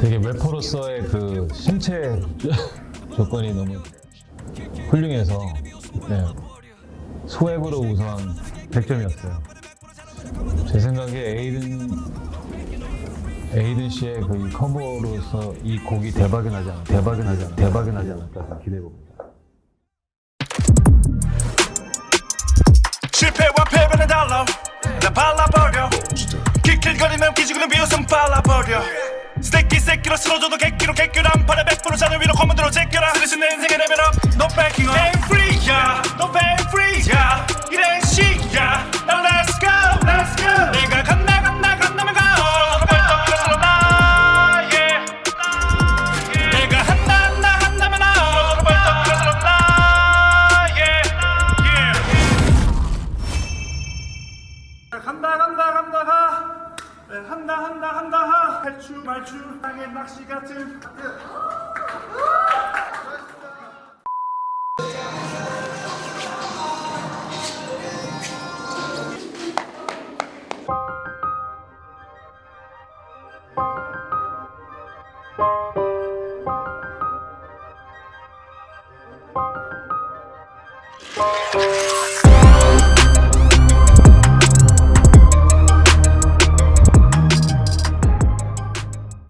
되게 래퍼로서의 그 신체 조건이 너무 훌륭해서 네. 소액으로 우선 100점이었어요. 제 생각에 에이든 에이든 씨의 그이 커버로서 이 곡이 대박이 나지 않 대박이 나지 않 대박이 나지 않을까 기대해 봅니다. 실패와 패배는 달라 나 발라버려 킬킬거리는 기지구는 비웃 음 발라버려. 새끼 새끼로 쓰러져도 객기로 객규란 팔에 100% 자녀 위로 커먼드로 제껴라. 쓰레쉬 내 인생의 레벨업 No backing up. Ain't free yeah. No pay free yeah. 이래 시야 Now let's go Let's go. 내가 간다 간다 간다면 가. 간다 간다 간다 가. 네, 한다 한다 한다 하! 할주 말주 땅의 낚시 같은